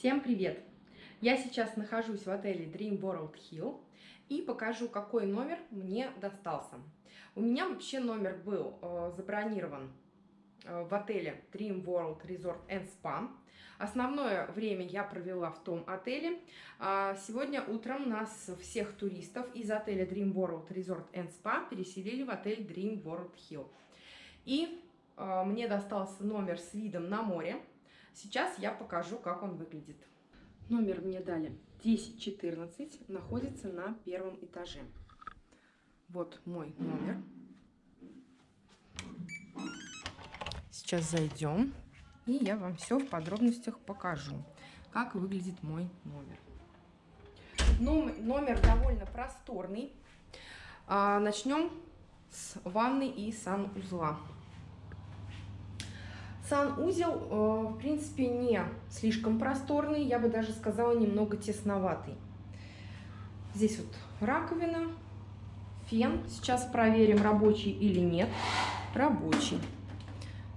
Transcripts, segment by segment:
Всем привет! Я сейчас нахожусь в отеле Dream World Hill и покажу, какой номер мне достался. У меня вообще номер был э, забронирован э, в отеле Dream World Resort and Spa. Основное время я провела в том отеле. А сегодня утром нас всех туристов из отеля Dream World Resort and Spa переселили в отель Dream World Hill. И э, мне достался номер с видом на море. Сейчас я покажу, как он выглядит. Номер мне дали 1014, находится на первом этаже. Вот мой номер. Сейчас зайдем, и я вам все в подробностях покажу, как выглядит мой номер. Номер довольно просторный. А, начнем с ванны и санузла. Санузел, э, в принципе, не слишком просторный, я бы даже сказала, немного тесноватый. Здесь вот раковина, фен. Сейчас проверим, рабочий или нет. Рабочий.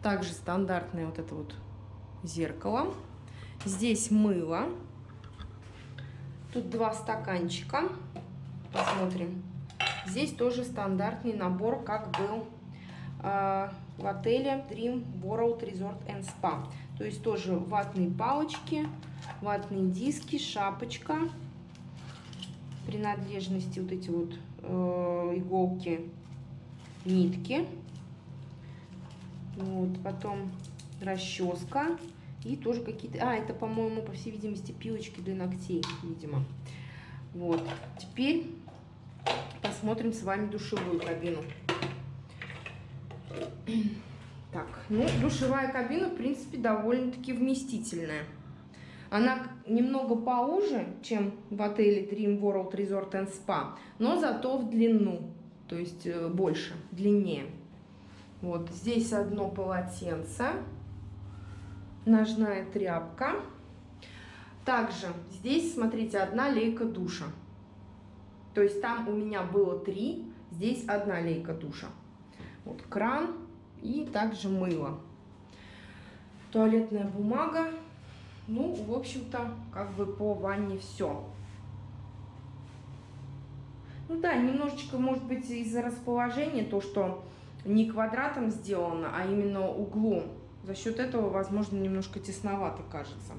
Также стандартное вот это вот зеркало. Здесь мыло. Тут два стаканчика. Посмотрим. Здесь тоже стандартный набор, как был э, в отеле Dream World Resort and Spa. То есть тоже ватные палочки, ватные диски, шапочка, принадлежности вот эти вот э, иголки, нитки. Вот, потом расческа и тоже какие-то... А, это, по-моему, по всей видимости, пилочки для ногтей, видимо. Вот, теперь посмотрим с вами душевую кабину. Так, ну, душевая кабина, в принципе, довольно-таки вместительная. Она немного поуже, чем в отеле Dream World Resort and Spa, но зато в длину, то есть э, больше, длиннее. Вот, здесь одно полотенце, ножная тряпка. Также здесь, смотрите, одна лейка душа. То есть там у меня было три, здесь одна лейка душа. Вот кран и также мыло. Туалетная бумага. Ну, в общем-то, как бы по ванне все. Ну да, немножечко, может быть, из-за расположения, то, что не квадратом сделано, а именно углом. За счет этого, возможно, немножко тесновато кажется.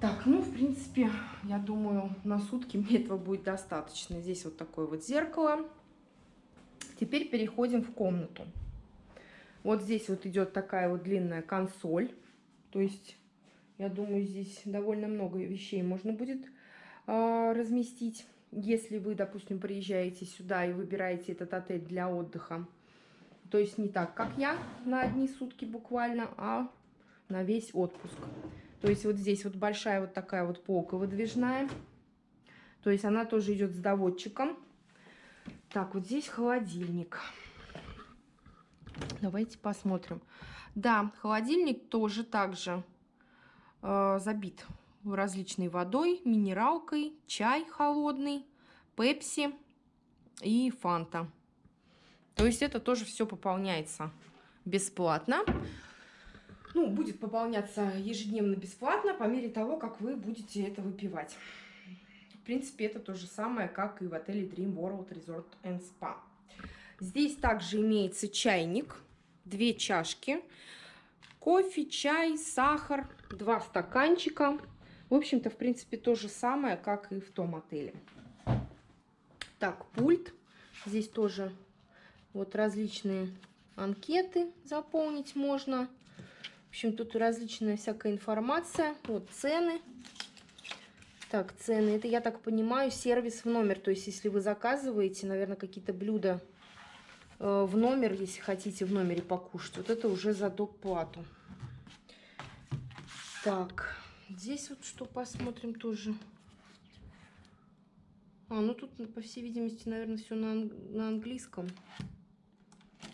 Так, ну, в принципе, я думаю, на сутки мне этого будет достаточно. Здесь вот такое вот зеркало. Теперь переходим в комнату. Вот здесь вот идет такая вот длинная консоль. То есть, я думаю, здесь довольно много вещей можно будет э, разместить. Если вы, допустим, приезжаете сюда и выбираете этот отель для отдыха. То есть не так, как я, на одни сутки буквально, а на весь отпуск. То есть вот здесь вот большая вот такая вот полка выдвижная. То есть она тоже идет с доводчиком. Так, вот здесь холодильник. Давайте посмотрим. Да, холодильник тоже также э, забит различной водой, минералкой, чай холодный, пепси и фанта. То есть это тоже все пополняется бесплатно. Ну, будет пополняться ежедневно бесплатно по мере того, как вы будете это выпивать принципе, это то же самое, как и в отеле Dream World Resort and Spa. Здесь также имеется чайник, две чашки, кофе, чай, сахар, два стаканчика. В общем-то, в принципе, то же самое, как и в том отеле. Так, пульт. Здесь тоже вот различные анкеты заполнить можно. В общем, тут различная всякая информация. Вот цены так, цены. Это, я так понимаю, сервис в номер. То есть, если вы заказываете, наверное, какие-то блюда э, в номер, если хотите в номере покушать, вот это уже за доплату. Так, здесь вот что посмотрим тоже. А, ну тут, по всей видимости, наверное, все на, на английском.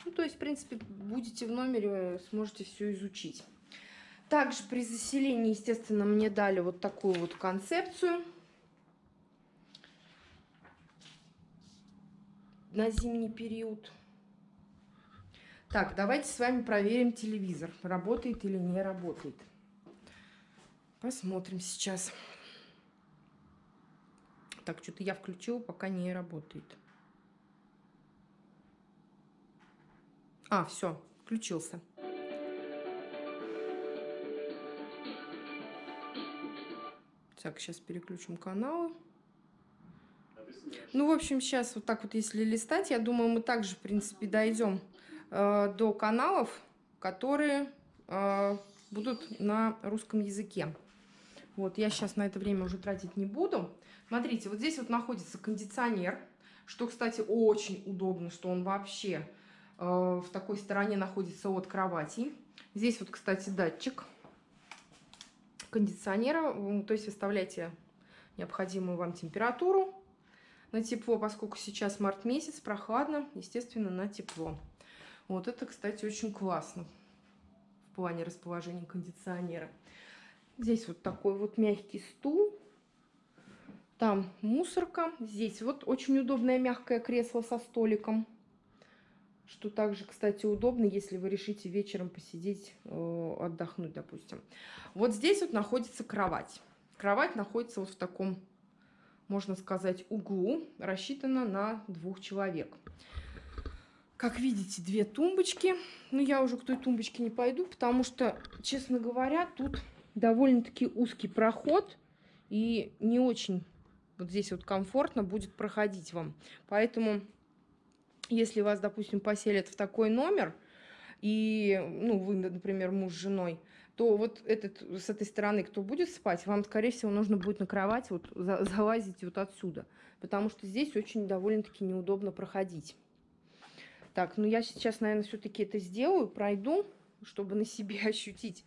Ну, то есть, в принципе, будете в номере, сможете все изучить. Также при заселении, естественно, мне дали вот такую вот концепцию. На зимний период. Так, давайте с вами проверим телевизор. Работает или не работает. Посмотрим сейчас. Так, что-то я включила, пока не работает. А, все, включился. Так, сейчас переключим каналы. Ну, в общем, сейчас вот так вот, если листать, я думаю, мы также, в принципе, дойдем э, до каналов, которые э, будут на русском языке. Вот, я сейчас на это время уже тратить не буду. Смотрите, вот здесь вот находится кондиционер, что, кстати, очень удобно, что он вообще э, в такой стороне находится от кровати. Здесь вот, кстати, датчик кондиционера, то есть выставляйте необходимую вам температуру на тепло, поскольку сейчас март месяц, прохладно, естественно, на тепло. Вот это, кстати, очень классно в плане расположения кондиционера. Здесь вот такой вот мягкий стул. Там мусорка. Здесь вот очень удобное мягкое кресло со столиком. Что также, кстати, удобно, если вы решите вечером посидеть, э, отдохнуть, допустим. Вот здесь вот находится кровать. Кровать находится вот в таком, можно сказать, углу. Рассчитана на двух человек. Как видите, две тумбочки. Но я уже к той тумбочке не пойду, потому что, честно говоря, тут довольно-таки узкий проход. И не очень вот здесь вот комфортно будет проходить вам. Поэтому если вас, допустим, поселят в такой номер, и, ну, вы, например, муж с женой, то вот этот, с этой стороны, кто будет спать, вам, скорее всего, нужно будет на кровать вот залазить вот отсюда. Потому что здесь очень довольно-таки неудобно проходить. Так, ну я сейчас, наверное, все-таки это сделаю, пройду, чтобы на себе ощутить,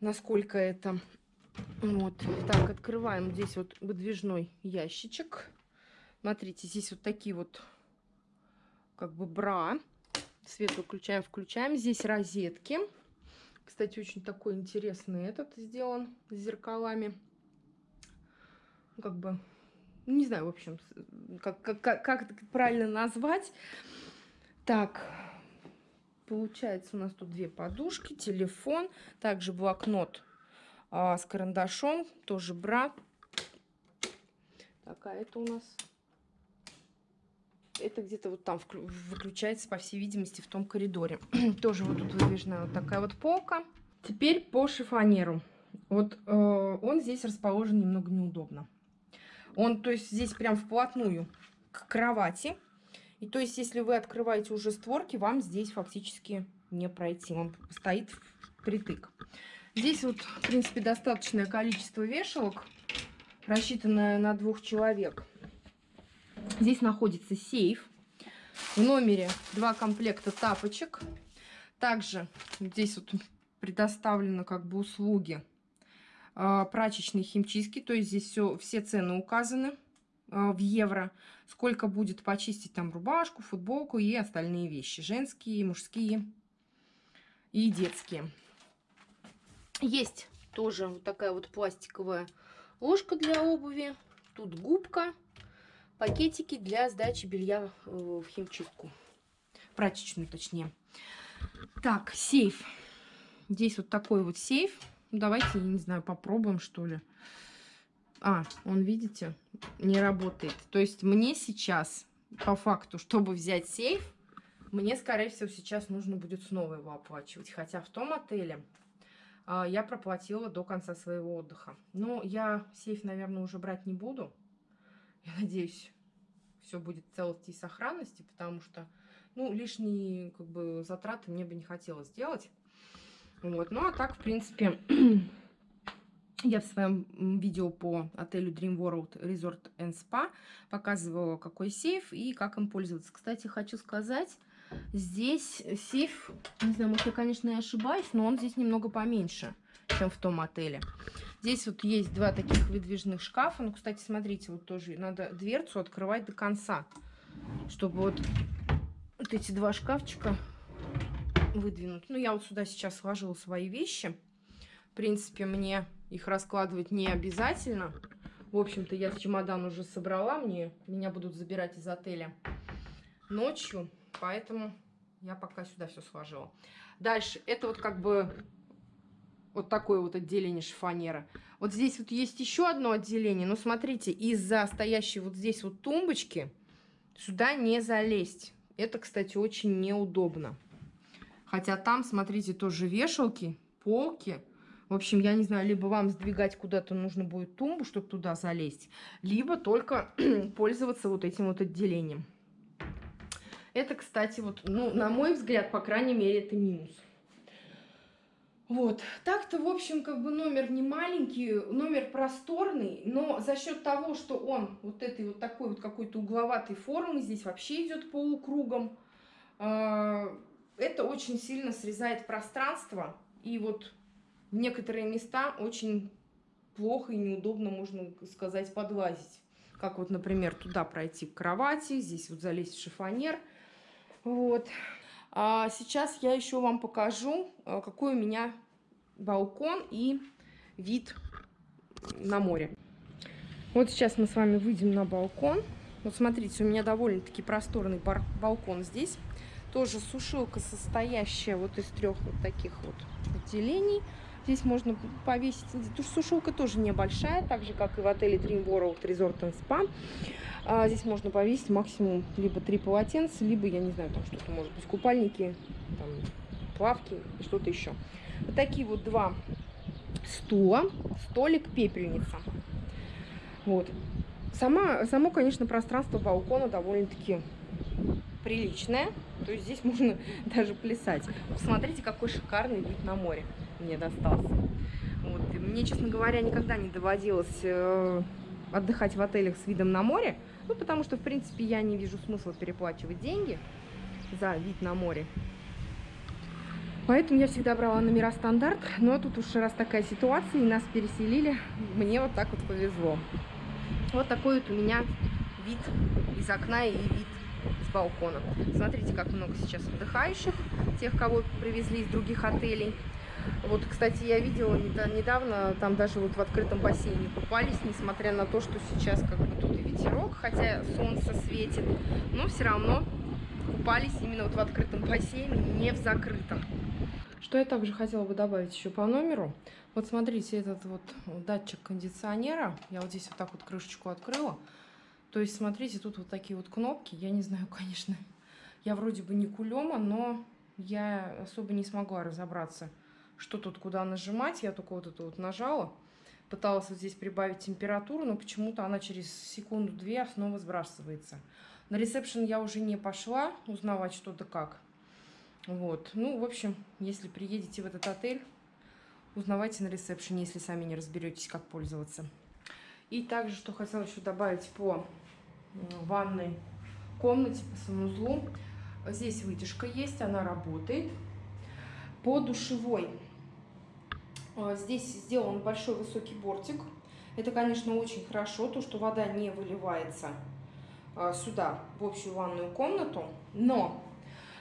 насколько это... Вот, так, открываем здесь вот выдвижной ящичек. Смотрите, здесь вот такие вот как бы бра. Свет выключаем, включаем. Здесь розетки. Кстати, очень такой интересный этот сделан с зеркалами. Как бы, не знаю, в общем, как, как, как это правильно назвать. Так, получается у нас тут две подушки, телефон, также блокнот а, с карандашом, тоже бра. Такая это у нас это где-то вот там выключается, по всей видимости, в том коридоре. Тоже вот тут выдвижная вот такая вот полка. Теперь по шифонеру. Вот э, он здесь расположен немного неудобно. Он, то есть, здесь прям вплотную к кровати. И то есть, если вы открываете уже створки, вам здесь фактически не пройти. Он стоит впритык. Здесь вот, в принципе, достаточное количество вешалок, рассчитанное на двух человек. Здесь находится сейф. В номере два комплекта тапочек. Также здесь вот предоставлены как бы услуги э, прачечной химчистки. То есть здесь все, все цены указаны э, в евро. Сколько будет почистить там рубашку, футболку и остальные вещи. Женские, мужские и детские. Есть тоже вот такая вот пластиковая ложка для обуви. Тут губка пакетики для сдачи белья э, в химчистку. Прачечную, точнее. Так, сейф. Здесь вот такой вот сейф. Давайте, я не знаю, попробуем, что ли. А, он, видите, не работает. То есть мне сейчас, по факту, чтобы взять сейф, мне, скорее всего, сейчас нужно будет снова его оплачивать. Хотя в том отеле а, я проплатила до конца своего отдыха. Но я сейф, наверное, уже брать не буду. Я надеюсь, все будет в целости и сохранности, потому что, ну, лишние, как бы, затраты мне бы не хотелось сделать. Вот, ну, а так, в принципе, я в своем видео по отелю Dream World Resort and Spa показывала, какой сейф и как им пользоваться. Кстати, хочу сказать, здесь сейф, не знаю, может, я, конечно, и ошибаюсь, но он здесь немного поменьше, чем в том отеле. Здесь вот есть два таких выдвижных шкафа. Ну, кстати, смотрите, вот тоже надо дверцу открывать до конца, чтобы вот, вот эти два шкафчика выдвинуть. Ну, я вот сюда сейчас сложила свои вещи. В принципе, мне их раскладывать не обязательно. В общем-то, я чемодан уже собрала. Мне, меня будут забирать из отеля ночью. Поэтому я пока сюда все сложила. Дальше. Это вот как бы вот такое вот отделение шифонера. Вот здесь вот есть еще одно отделение, но смотрите, из-за стоящей вот здесь вот тумбочки сюда не залезть. Это, кстати, очень неудобно. Хотя там, смотрите, тоже вешалки, полки. В общем, я не знаю, либо вам сдвигать куда-то нужно будет тумбу, чтобы туда залезть, либо только пользоваться вот этим вот отделением. Это, кстати, вот, ну, на мой взгляд, по крайней мере, это минус. Вот, так-то, в общем, как бы номер не маленький, номер просторный, но за счет того, что он вот этой вот такой вот какой-то угловатой формы, здесь вообще идет полукругом, э, это очень сильно срезает пространство, и вот в некоторые места очень плохо и неудобно, можно сказать, подлазить. Как вот, например, туда пройти к кровати, здесь вот залезть в шифонер, вот. А сейчас я еще вам покажу, э, какой у меня балкон и вид на море. Вот сейчас мы с вами выйдем на балкон. Вот смотрите, у меня довольно-таки просторный балкон здесь. Тоже сушилка, состоящая вот из трех вот таких вот отделений. Здесь можно повесить... Сушилка тоже небольшая, так же, как и в отеле Dream World Resort and Spa. А здесь можно повесить максимум либо три полотенца, либо, я не знаю, там что-то может быть, купальники, там, плавки что-то еще. Вот такие вот два стула, столик, пепельница. Вот. Сама, само, конечно, пространство балкона довольно-таки приличное. То есть здесь можно даже плясать. Посмотрите, какой шикарный вид на море мне достался. Вот. мне, честно говоря, никогда не доводилось э, отдыхать в отелях с видом на море. Ну, потому что, в принципе, я не вижу смысла переплачивать деньги за вид на море. Поэтому я всегда брала номера стандарт. Но тут уж раз такая ситуация, и нас переселили, мне вот так вот повезло. Вот такой вот у меня вид из окна и вид с балкона. Смотрите, как много сейчас отдыхающих, тех, кого привезли из других отелей. Вот, кстати, я видела недавно, там даже вот в открытом бассейне купались, несмотря на то, что сейчас как бы тут и ветерок, хотя солнце светит, но все равно купались именно вот в открытом бассейне, не в закрытом. Что я также хотела бы добавить еще по номеру. Вот смотрите, этот вот датчик кондиционера, я вот здесь вот так вот крышечку открыла. То есть, смотрите, тут вот такие вот кнопки. Я не знаю, конечно, я вроде бы не кулема, но я особо не смогла разобраться, что тут куда нажимать. Я только вот это вот нажала. Пыталась вот здесь прибавить температуру, но почему-то она через секунду-две снова сбрасывается. На ресепшн я уже не пошла узнавать что да как. Вот. Ну, в общем, если приедете в этот отель, узнавайте на ресепшене, если сами не разберетесь, как пользоваться. И также, что хотела еще добавить по ванной комнате, по санузлу. Здесь вытяжка есть, она работает. По душевой здесь сделан большой высокий бортик. Это, конечно, очень хорошо, то, что вода не выливается а, сюда, в общую ванную комнату. Но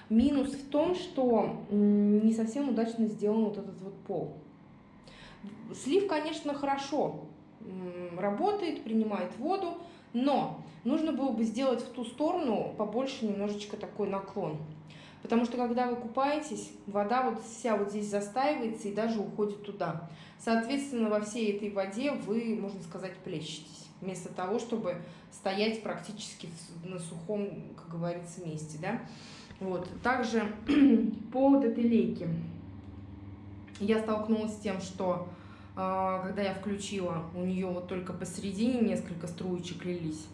минус в том, что не совсем удачно сделан вот этот вот пол. Слив, конечно, хорошо работает, принимает воду, но нужно было бы сделать в ту сторону побольше немножечко такой наклон. Потому что когда вы купаетесь, вода вот вся вот здесь застаивается и даже уходит туда. Соответственно, во всей этой воде вы, можно сказать, плещетесь. Вместо того, чтобы стоять практически на сухом, как говорится, месте. Да? Вот. Также по вот этой лейке я столкнулась с тем, что а, когда я включила, у нее вот только посередине несколько струечек лились.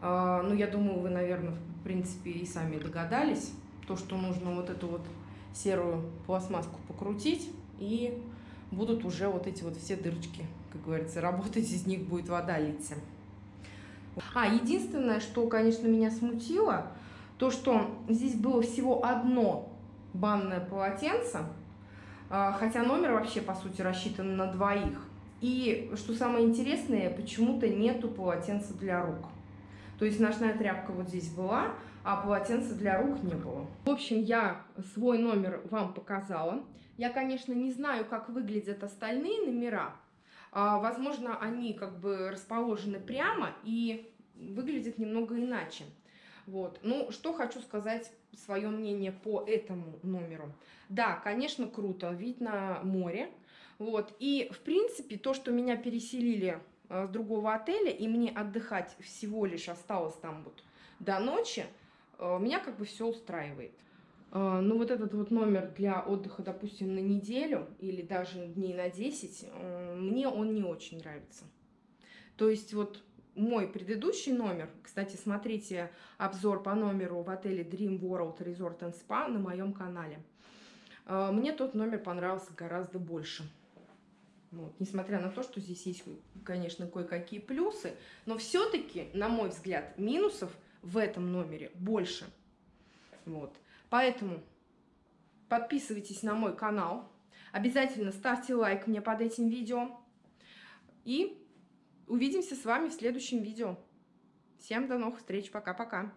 А, ну, я думаю, вы, наверное, в принципе, и сами догадались, то, что нужно вот эту вот серую пластмасску покрутить, и будут уже вот эти вот все дырочки, как говорится, работать, из них будет вода литься. А, единственное, что, конечно, меня смутило, то, что здесь было всего одно банное полотенце, а, хотя номер вообще, по сути, рассчитан на двоих. И, что самое интересное, почему-то нету полотенца для рук. То есть ночная тряпка вот здесь была, а полотенца для рук не было. В общем, я свой номер вам показала. Я, конечно, не знаю, как выглядят остальные номера. А, возможно, они как бы расположены прямо и выглядят немного иначе. Вот. Ну, что хочу сказать, свое мнение по этому номеру. Да, конечно, круто, вид на море. Вот, и, в принципе, то, что меня переселили э, с другого отеля, и мне отдыхать всего лишь осталось там вот до ночи, меня как бы все устраивает. Э, ну, вот этот вот номер для отдыха, допустим, на неделю или даже дней на 10, э, мне он не очень нравится. То есть вот мой предыдущий номер, кстати, смотрите обзор по номеру в отеле Dream World Resort and Spa на моем канале. Э, мне тот номер понравился гораздо больше. Вот. Несмотря на то, что здесь есть, конечно, кое-какие плюсы, но все-таки, на мой взгляд, минусов в этом номере больше. Вот. Поэтому подписывайтесь на мой канал, обязательно ставьте лайк мне под этим видео и увидимся с вами в следующем видео. Всем до новых встреч, пока-пока!